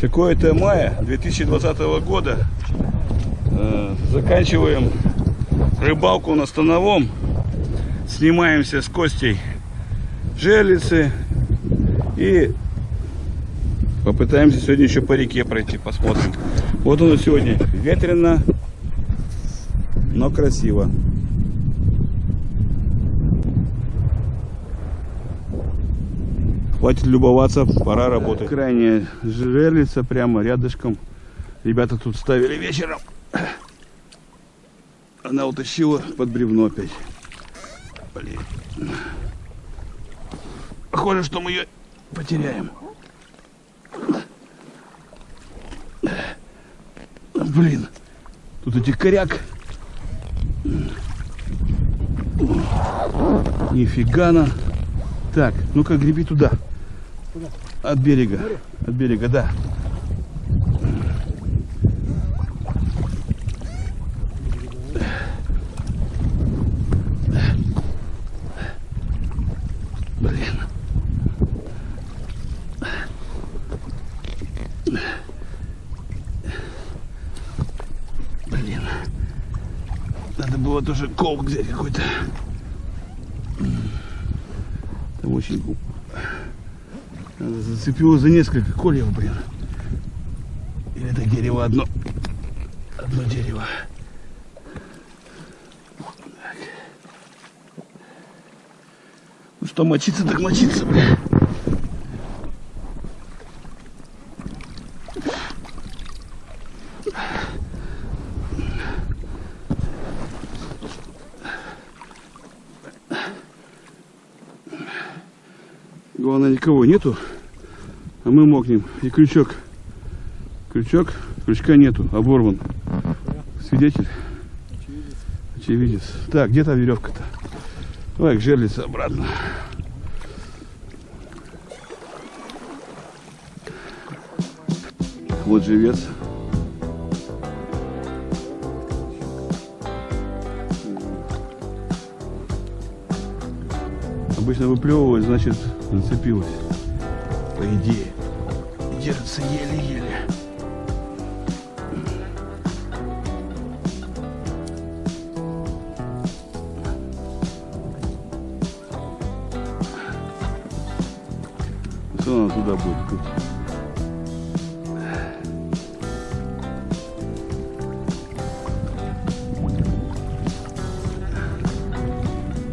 Такое-то мая 2020 года. Э, заканчиваем рыбалку на Становом. Снимаемся с Костей жерлицы. И попытаемся сегодня еще по реке пройти, посмотрим. Вот оно сегодня ветрено, но красиво. Хватит любоваться, пора работать. Крайняя жерлица прямо рядышком. Ребята тут ставили вечером. Она утащила под бревно опять. Блин. Похоже, что мы ее потеряем. Блин. Тут этих коряк. Нифига на. Так, ну-ка греби туда. От берега. От берега, да. Тоже колк взять какой-то. Там очень Зацепило за несколько кольев, блин. Или это дерево одно? Одно дерево. Так. Ну что, мочиться так мочиться, блин. Главное, никого нету, а мы мокнем. И крючок. Крючок, крючка нету, оборван. Свидетель? Очевидец. Так, где то веревка-то? Давай к жерлице обратно. Вот живец. Обычно выплевывать, значит, зацепилась. По идее. Держится еле-еле. Что она туда будет путь?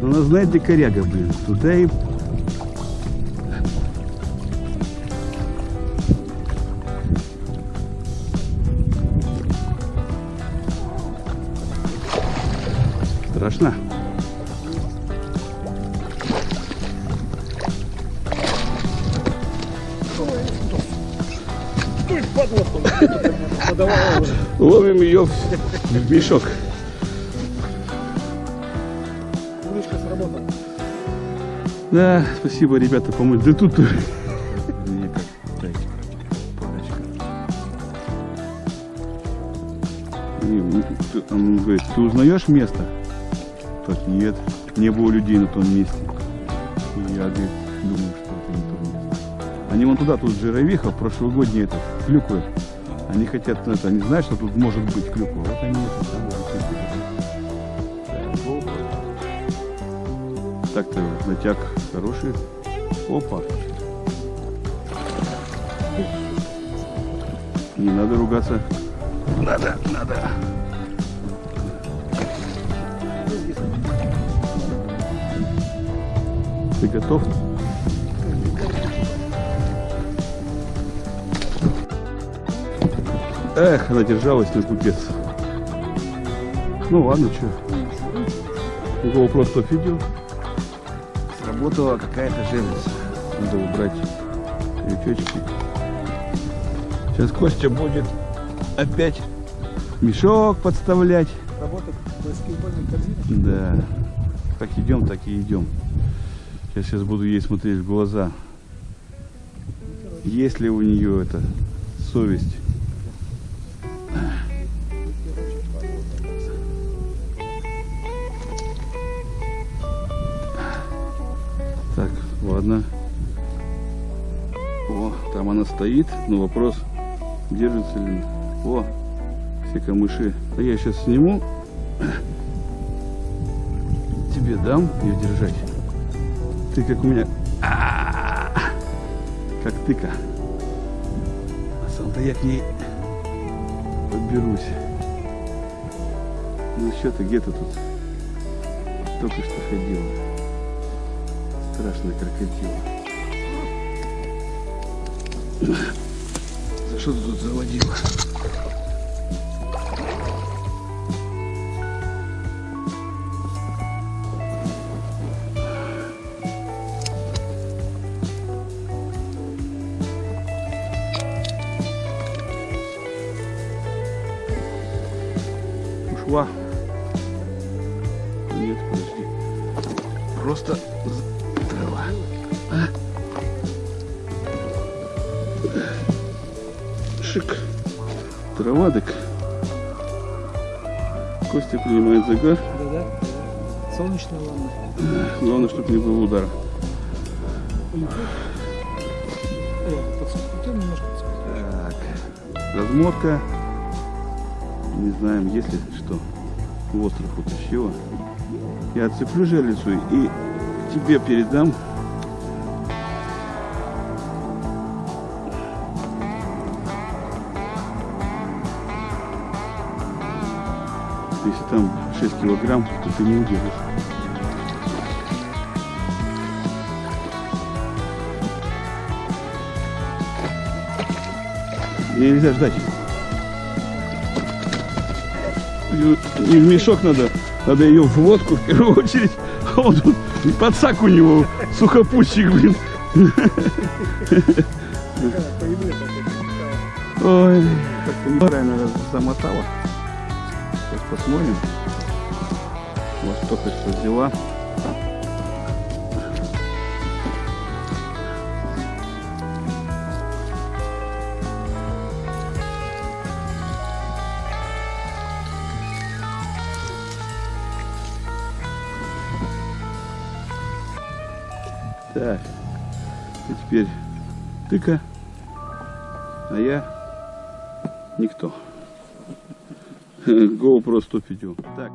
Она знает, где коряга, блин. Туда и Страшно? Ловим ее в мешок. Да, спасибо, ребята, помочь. Да тут... Он говорит, ты узнаешь место? Так, нет, не было людей на том месте. И я думаю, что это не то место. Они вон туда, тут жировиха, прошлогодний этот, клюквы. Они хотят, это, они знают, что тут может быть клюква. Вот они это самое. Так-то натяг хороший. Опа. Не надо ругаться. Надо, надо. Ты готов? Эх, она держалась на купец. Ну ладно, что. GoPro 100 видео. Сработала какая-то жерлица. Надо убрать крючочки. Сейчас Костя будет опять мешок подставлять. Работать баскетбольной корзиной. Да. Как идем, так и идем. Я сейчас буду ей смотреть в глаза. Есть ли у нее это совесть? Так, ладно. О, там она стоит, но вопрос, Держится ли? О, все камыши. А я сейчас сниму. Тебе дам ее держать. Ты как у меня... А, Как тыка. А сам-то я к ней подберусь. Ну что ты, где ты тут? Только что ходила. Страшная крокодила. За что ты тут заводила? Ушла. Нет, подожди. Просто трава. А? Шик. Трава так. Костя принимает загар. Да-да. Солнечная ванна. Главное, чтобы не было удара. Э. Так. Размотка. Не знаем, есть ли что. В остров утащила. Я отцеплю жерлицу и тебе передам. Если там 6 килограмм, то ты не удержишь. Нельзя ждать. Не в мешок надо, надо ее в лодку в первую очередь. А он тут подсак у него, сухопутчик, блин. Ой, как-то неправильно замотала. Сейчас посмотрим. Вот только что взяла. Так, и теперь тыка, а я никто. GoPro 105. Так.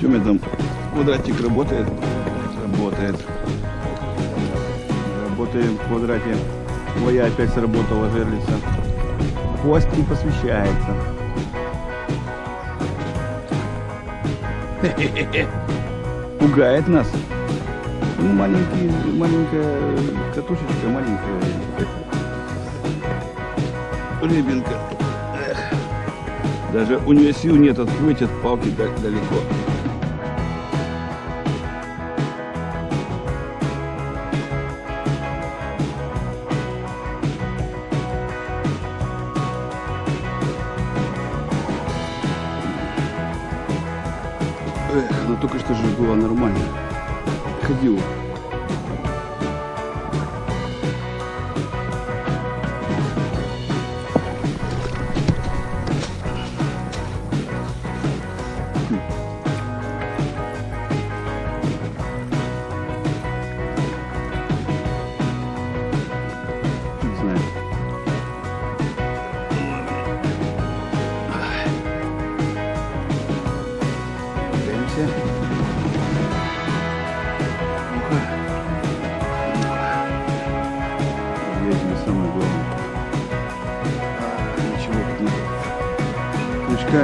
Тёме там квадратик работает? Работает. Работаем в квадрате. Моя опять сработала жерлица. Хвост не посвящается. Пугает нас. Ну, маленький, маленькая катушечка, маленькая рыбинка. Даже у нее сил нет отплыть от палки да- далеко. Эх, но только что же было нормально. Ходила.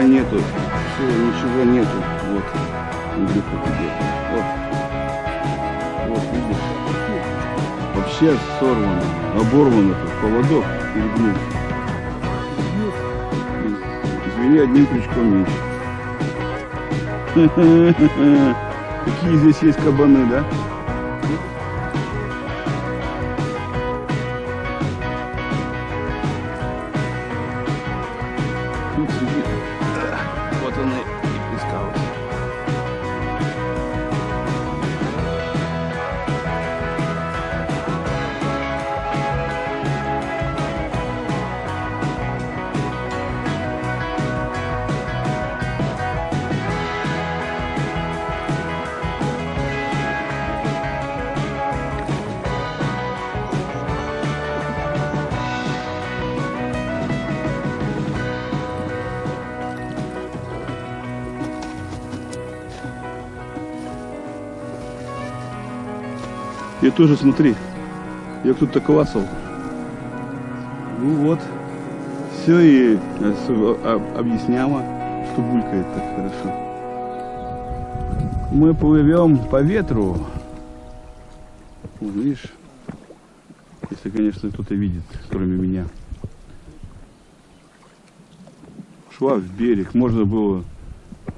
Нету. Все, ничего нету. Вот. Андрюха тебе. Вот. Вот, видишь? Вообще сорвано. Оборван этот поводок перегнулся. Нет, Или одним крючком меньше. Какие здесь есть кабаны, да? Тоже смотри, я так клацал. Ну вот, все и э, с- об- объясняло, что булькает так хорошо. Мы плывем по ветру. Вон, видишь, если, конечно, кто-то видит, кроме меня. Шла в берег, можно было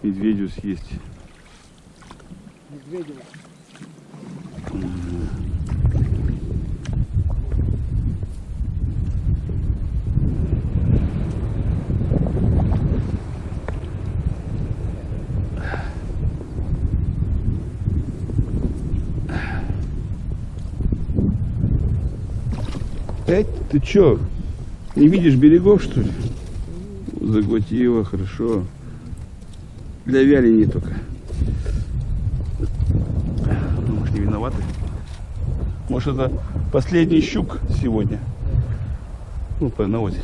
медведю съесть. Медведева. Эй, ты чё, не видишь берегов, что ли? Заглотила, хорошо. Для вяления только. Может, не виноваты? Может, это последний щук сегодня? Ну, на озере.